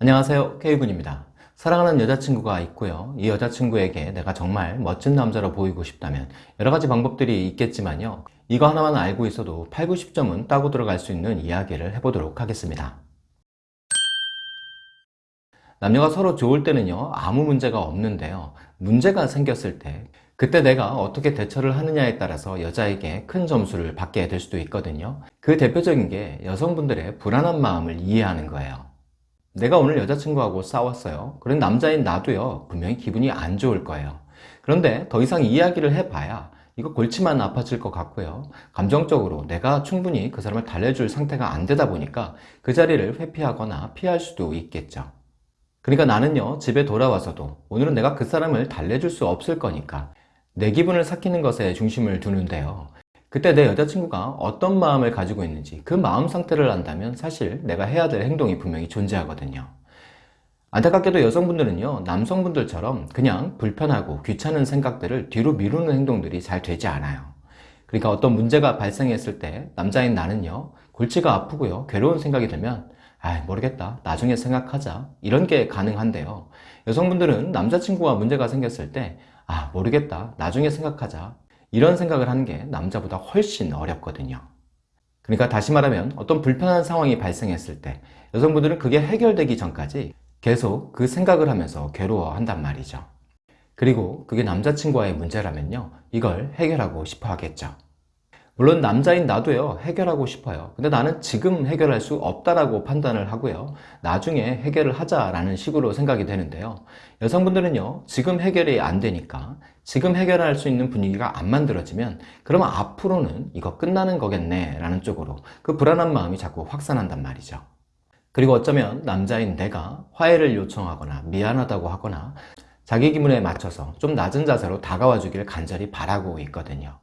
안녕하세요. K군입니다. 사랑하는 여자친구가 있고요. 이 여자친구에게 내가 정말 멋진 남자로 보이고 싶다면 여러가지 방법들이 있겠지만요. 이거 하나만 알고 있어도 8, 90점은 따고 들어갈 수 있는 이야기를 해보도록 하겠습니다. 남녀가 서로 좋을 때는요 아무 문제가 없는데요. 문제가 생겼을 때 그때 내가 어떻게 대처를 하느냐에 따라서 여자에게 큰 점수를 받게 될 수도 있거든요. 그 대표적인 게 여성분들의 불안한 마음을 이해하는 거예요 내가 오늘 여자친구하고 싸웠어요. 그런 남자인 나도요 분명히 기분이 안 좋을 거예요. 그런데 더 이상 이야기를 해봐야 이거 골치만 아파질 것 같고요. 감정적으로 내가 충분히 그 사람을 달래줄 상태가 안 되다 보니까 그 자리를 회피하거나 피할 수도 있겠죠. 그러니까 나는요 집에 돌아와서도 오늘은 내가 그 사람을 달래줄 수 없을 거니까 내 기분을 삭히는 것에 중심을 두는데요 그때 내 여자친구가 어떤 마음을 가지고 있는지 그 마음 상태를 안다면 사실 내가 해야 될 행동이 분명히 존재하거든요. 안타깝게도 여성분들은요 남성분들처럼 그냥 불편하고 귀찮은 생각들을 뒤로 미루는 행동들이 잘 되지 않아요. 그러니까 어떤 문제가 발생했을 때 남자인 나는요 골치가 아프고요 괴로운 생각이 들면 아 모르겠다. 나중에 생각하자. 이런 게 가능한데요. 여성분들은 남자친구와 문제가 생겼을 때 아 모르겠다. 나중에 생각하자 이런 생각을 하는 게 남자보다 훨씬 어렵거든요. 그러니까 다시 말하면 어떤 불편한 상황이 발생했을 때 여성분들은 그게 해결되기 전까지 계속 그 생각을 하면서 괴로워한단 말이죠. 그리고 그게 남자친구와의 문제라면요 이걸 해결하고 싶어 하겠죠 물론 남자인 나도요 해결하고 싶어요. 근데 나는 지금 해결할 수 없다라고 판단을 하고요. 나중에 해결을 하자라는 식으로 생각이 되는데요. 여성분들은요 지금 해결이 안 되니까 지금 해결할 수 있는 분위기가 안 만들어지면 그러면 앞으로는 이거 끝나는 거겠네 라는 쪽으로 그 불안한 마음이 자꾸 확산한단 말이죠. 그리고 어쩌면 남자인 내가 화해를 요청하거나 미안하다고 하거나 자기 기분에 맞춰서 좀 낮은 자세로 다가와 주길 간절히 바라고 있거든요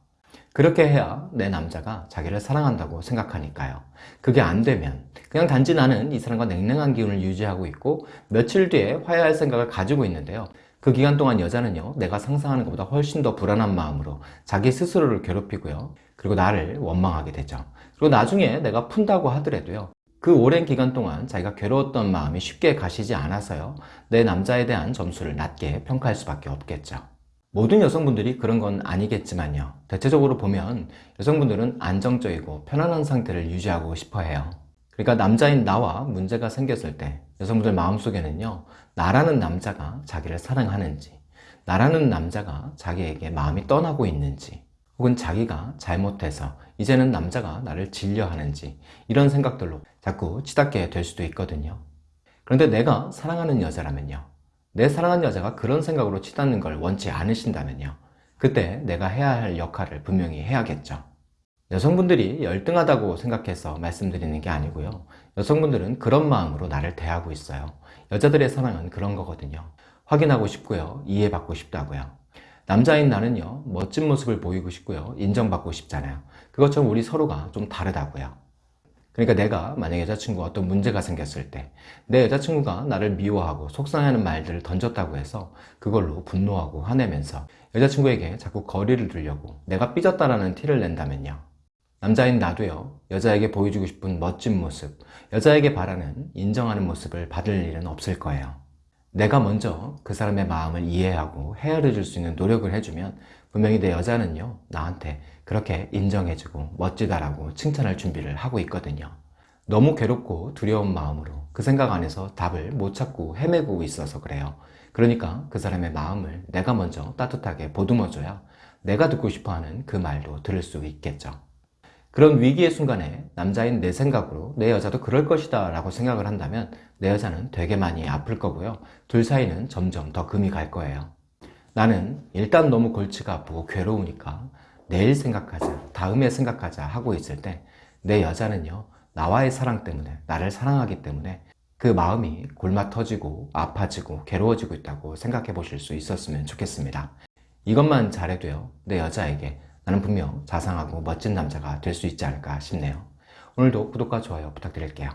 그렇게 해야 내 남자가 자기를 사랑한다고 생각하니까요. 그게 안 되면 그냥 단지 나는 이 사람과 냉랭한 기운을 유지하고 있고 며칠 뒤에 화해할 생각을 가지고 있는데요. 그 기간 동안 여자는요 내가 상상하는 것보다 훨씬 더 불안한 마음으로 자기 스스로를 괴롭히고요. 그리고 나를 원망하게 되죠. 그리고 나중에 내가 푼다고 하더라도요 그 오랜 기간 동안 자기가 괴로웠던 마음이 쉽게 가시지 않아서요 내 남자에 대한 점수를 낮게 평가할 수밖에 없겠죠 모든 여성분들이 그런 건 아니겠지만요. 대체적으로 보면 여성분들은 안정적이고 편안한 상태를 유지하고 싶어 해요. 그러니까 남자인 나와 문제가 생겼을 때 여성분들 마음속에는요 나라는 남자가 자기를 사랑하는지 나라는 남자가 자기에게 마음이 떠나고 있는지 혹은 자기가 잘못해서 이제는 남자가 나를 질려하는지 이런 생각들로 자꾸 치닫게 될 수도 있거든요. 그런데 내가 사랑하는 여자라면요 내 사랑하는 여자가 그런 생각으로 치닫는 걸 원치 않으신다면요. 그때 내가 해야 할 역할을 분명히 해야겠죠. 여성분들이 열등하다고 생각해서 말씀드리는 게 아니고요. 여성분들은 그런 마음으로 나를 대하고 있어요. 여자들의 사랑은 그런 거거든요. 확인하고 싶고요. 이해받고 싶다고요. 남자인 나는요 멋진 모습을 보이고 싶고요. 인정받고 싶잖아요. 그것처럼 우리 서로가 좀 다르다고요 그러니까 내가 만약 여자친구가 어떤 문제가 생겼을 때 내 여자친구가 나를 미워하고 속상해하는 말들을 던졌다고 해서 그걸로 분노하고 화내면서 여자친구에게 자꾸 거리를 두려고 내가 삐졌다라는 티를 낸다면요. 남자인 나도요. 여자에게 보여주고 싶은 멋진 모습 여자에게 바라는 인정하는 모습을 받을 일은 없을 거예요 내가 먼저 그 사람의 마음을 이해하고 헤아려 줄 수 있는 노력을 해주면 분명히 내 여자는요 나한테 그렇게 인정해주고 멋지다라고 칭찬할 준비를 하고 있거든요. 너무 괴롭고 두려운 마음으로 그 생각 안에서 답을 못 찾고 헤매고 있어서 그래요. 그러니까 그 사람의 마음을 내가 먼저 따뜻하게 보듬어줘야 내가 듣고 싶어하는 그 말도 들을 수 있겠죠 그런 위기의 순간에 남자인 내 생각으로 내 여자도 그럴 것이다 라고 생각을 한다면 내 여자는 되게 많이 아플 거고요. 둘 사이는 점점 더 금이 갈 거예요. 나는 일단 너무 골치가 아프고 괴로우니까 내일 생각하자 다음에 생각하자 하고 있을 때 내 여자는요 나와의 사랑 때문에 나를 사랑하기 때문에 그 마음이 골마 터지고 아파지고 괴로워지고 있다고 생각해 보실 수 있었으면 좋겠습니다. 이것만 잘해도요 내 여자에게 나는 분명 자상하고 멋진 남자가 될 수 있지 않을까 싶네요. 오늘도 구독과 좋아요 부탁드릴게요